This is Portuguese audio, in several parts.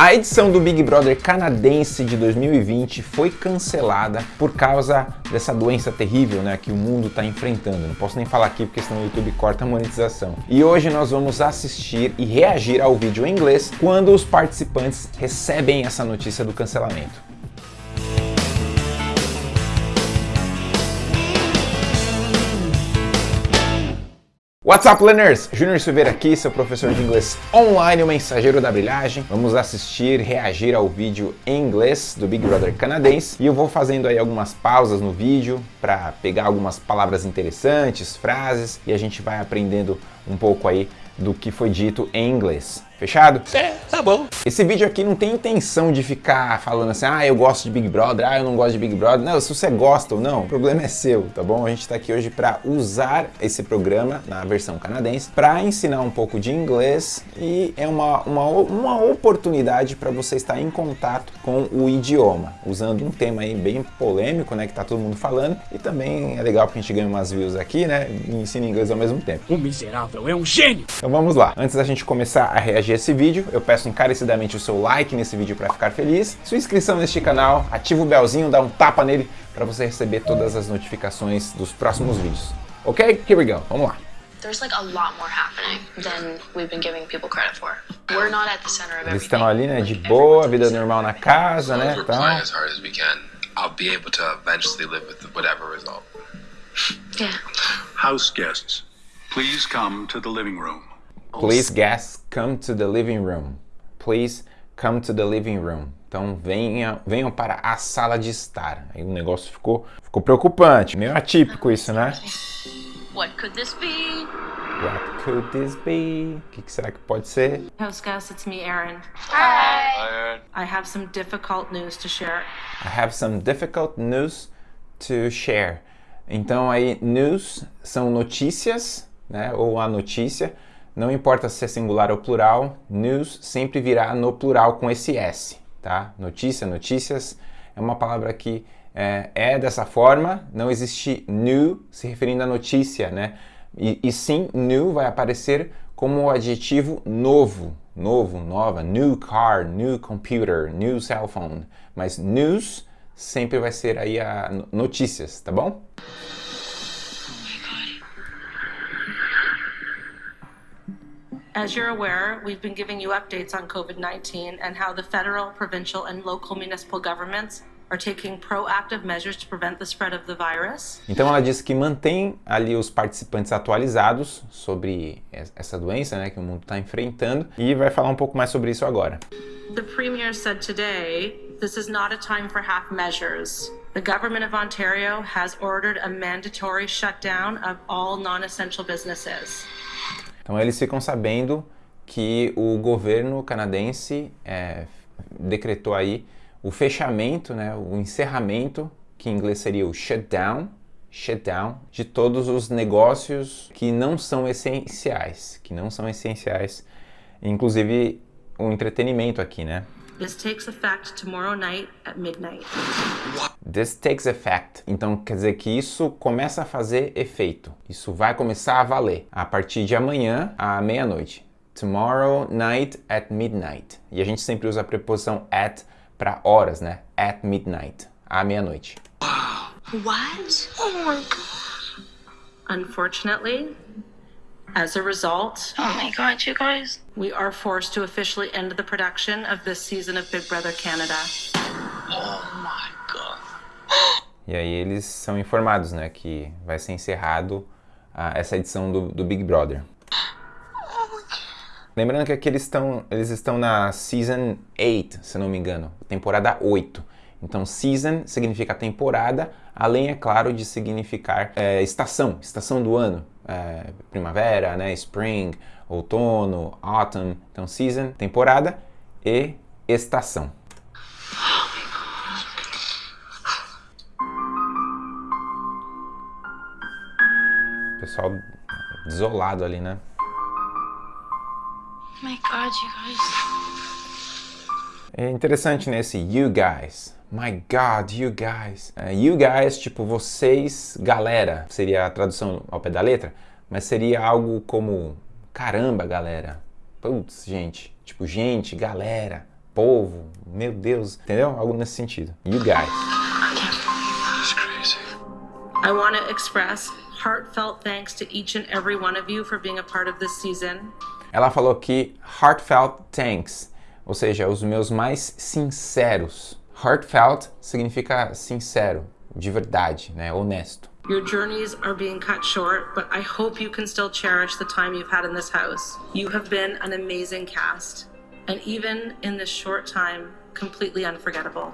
A edição do Big Brother canadense de 2020 foi cancelada por causa dessa doença terrível né, que o mundo está enfrentando. Não posso nem falar aqui porque senão o YouTube corta a monetização. E hoje nós vamos assistir e reagir ao vídeo em inglês quando os participantes recebem essa notícia do cancelamento. What's up, learners? Júnior Silveira aqui, seu professor de inglês online, o mensageiro da brilhagem. Vamos assistir, reagir ao vídeo em inglês do Big Brother canadense. E eu vou fazendo aí algumas pausas no vídeo para pegar algumas palavras interessantes, frases, e a gente vai aprendendo um pouco aí do que foi dito em inglês. Fechado? É, tá bom. Esse vídeo aqui não tem intenção de ficar falando assim, ah, eu gosto de Big Brother, ah, eu não gosto de Big Brother. Não, se você gosta ou não, o problema é seu, tá bom? A gente tá aqui hoje para usar esse programa na versão canadense para ensinar um pouco de inglês e é uma, uma, uma oportunidade para você estar em contato com o idioma, usando um tema aí bem polêmico, né, que tá todo mundo falando e também é legal porque a gente ganha umas views aqui, né, e ensina inglês ao mesmo tempo. O miserável é um gênio! Então vamos lá. Antes da gente começar a reagir esse vídeo, eu peço encarecidamente o seu like nesse vídeo para ficar feliz, sua inscrição neste canal, ativa o belzinho, dá um tapa nele para você receber todas as notificações dos próximos vídeos. Ok? Here we go. Vamos lá. There's like a lot more happening than we've been giving people credit for. We're not at the center of Eles everything. estão ali, né, de boa, vida normal na casa, né, We're tal. playing as hard as we can. I'll be able to eventually live with whatever result. Yeah. House guests, please come to the living room. Please guests come to the living room. Please come to the living room. Então venha, venham para a sala de estar. Aí o negócio ficou, ficou preocupante, meio atípico isso, né? What could this be? What could this be? O que, que será que pode ser? House guest, it's me, Erin. Hi. I have some difficult news to share. I have some difficult news to share. Então aí news são notícias, né? Ou a notícia. Não importa se é singular ou plural, news sempre virá no plural com esse S, tá? Notícia, notícias é uma palavra que é, é dessa forma, não existe new se referindo à notícia, né? E, e sim, new vai aparecer como o adjetivo novo, novo, nova, new car, new computer, new cell phone. Mas news sempre vai ser aí a no- notícias, tá bom? As you're aware, we've been giving you updates on COVID 19 and how the federal, provincial, and local municipal governments are taking proactive measures to prevent the spread of the virus. Então ela disse que mantém ali os participantes atualizados sobre essa doença, né, que o mundo está enfrentando e vai falar um pouco mais sobre isso agora. The Premier said today this is not a time for half measures. The Government of Ontario has ordered a mandatory shutdown of all non essential businesses. Então eles ficam sabendo que o governo canadense é, decretou aí o fechamento, né, o encerramento, que em inglês seria o shutdown, shutdown, de todos os negócios que não são essenciais, que não são essenciais, inclusive o entretenimento aqui, né? This takes effect tomorrow night at midnight. This takes effect. Então quer dizer que isso começa a fazer efeito. Isso vai começar a valer a partir de amanhã à meia-noite. Tomorrow night at midnight. E a gente sempre usa a preposição at para horas, né? At midnight, à meia-noite. What? Oh my god. Unfortunately, as a result, Oh my god, you guys. we are forced to officially end the production of this season of Big Brother Canada. Oh my god. E aí eles são informados, né, que vai ser encerrado ah, essa edição do, do Big Brother. Lembrando que aqui eles estão, eles estão na Season 8, se não me engano, temporada 8. Então, season significa temporada, além, é claro, de significar é, estação, estação do ano. É, primavera, né, spring, outono, autumn. Então, season, temporada e estação. Pessoal desolado ali, né? My god, you guys. É interessante nesse you guys. My God, you guys. É, you guys, tipo vocês, galera, seria a tradução ao pé da letra, mas seria algo como caramba, galera. Putz, gente. Tipo, gente, galera, povo, meu Deus, entendeu? Algo nesse sentido. You guys. I want to express heartfelt thanks to each and every one of you for being a part of this season. Ela falou que heartfelt thanks, ou seja, os meus mais sinceros. Heartfelt significa sincero, de verdade, né? Honesto. Your journeys are being cut short, but I hope you can still cherish the time you've had in this house. You have been an amazing cast, and even in this short time, completely unforgettable.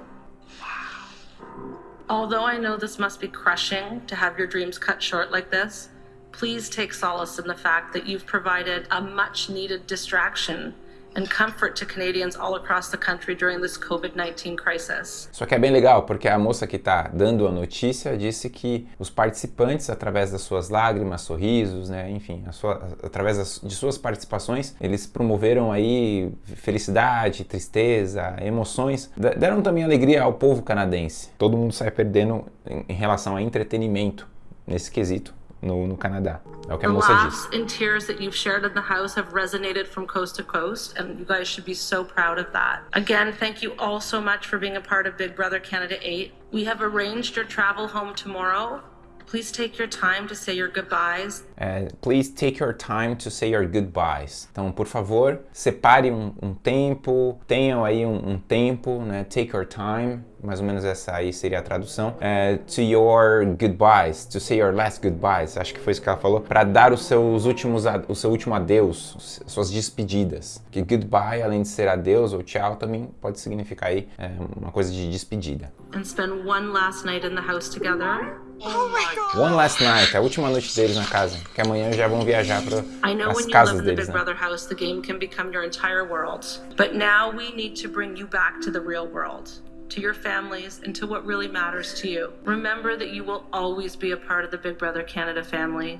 Although I know this must be crushing to have your dreams cut short like this, please take solace in the fact that you've provided a much needed distraction and comfort to Canadians all across the country during this COVID 19 crisis. Só que é bem legal, porque a moça que está dando a notícia disse que os participantes, através das suas lágrimas, sorrisos, né, enfim, sua, através das, de suas participações, eles promoveram aí felicidade, tristeza, emoções, deram também alegria ao povo canadense. Todo mundo sai perdendo em, em relação a entretenimento nesse quesito no, no Canadá. É o que a The moça laughs disse. and tears that you've shared in the house have resonated from coast to coast, and you guys should be so proud of that. Again, thank you all so much for being a part of Big Brother Canada 8. We have arranged your travel home tomorrow. Please take your time to say your goodbyes. É, please take your time to say your goodbyes. Então, por favor, separe um, um tempo, tenham aí um, um, tempo, né? Take your time, mais ou menos essa aí seria a tradução. É, to your goodbyes, to say your last goodbyes, acho que foi isso que ela falou, para dar os seus últimos, o seu último adeus, suas despedidas. Que goodbye, além de ser adeus ou tchau, também pode significar aí é, uma coisa de despedida. And spend one last night in the house together. Oh oh One last night, a última noite deles na casa, que amanhã já vão viajar para I know as when you casas live in the deles, Big né? Brother house, the game can become your entire world. But now we need to bring you back to the real world, to your families, and to what really matters to you. Remember that you will always be a part of the Big Brother Canada family.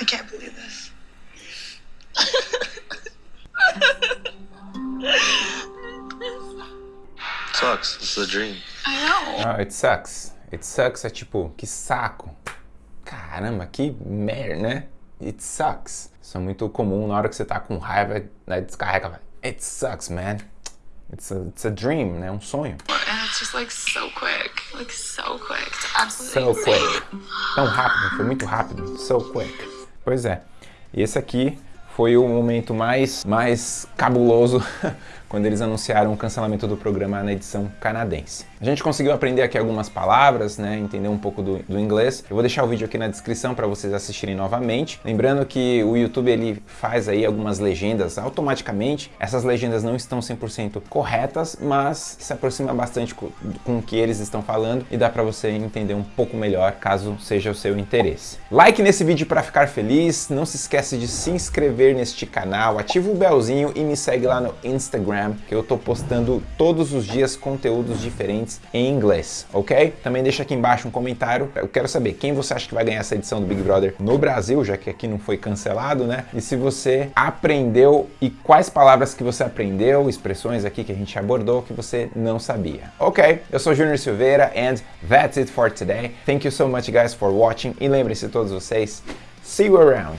I can't believe this. Sucks. It's a dream. I know. Ah, it sucks. It sucks é tipo, que saco. Caramba, que merda, né? It sucks. Isso é muito comum na hora que você tá com raiva, né? Descarrega, vai. It sucks, man. It's a, it's a dream, né? Um sonho. And it's just like so quick. Like so quick. It's absolutely So quick. Tão rápido, foi muito rápido. So quick. Pois é. E esse aqui foi o momento mais, mais cabuloso quando eles anunciaram o cancelamento do programa na edição canadense. A gente conseguiu aprender aqui algumas palavras, né, entender um pouco do, do inglês. Eu vou deixar o vídeo aqui na descrição para vocês assistirem novamente. Lembrando que o YouTube ele faz aí algumas legendas automaticamente. Essas legendas não estão 100% corretas, mas se aproxima bastante com, com o que eles estão falando e dá para você entender um pouco melhor, caso seja o seu interesse. Like nesse vídeo para ficar feliz, não se esquece de se inscrever neste canal, ativa o belzinho e me segue lá no Instagram, que eu tô postando todos os dias conteúdos diferentes em inglês, ok? Também deixa aqui embaixo um comentário, eu quero saber quem você acha que vai ganhar essa edição do Big Brother no Brasil, já que aqui não foi cancelado, né? E se você aprendeu e quais palavras que você aprendeu, expressões aqui que a gente abordou que você não sabia. Ok, eu sou Junior Silveira and that's it for today. Thank you so much guys for watching e lembrem-se todos vocês, see you around!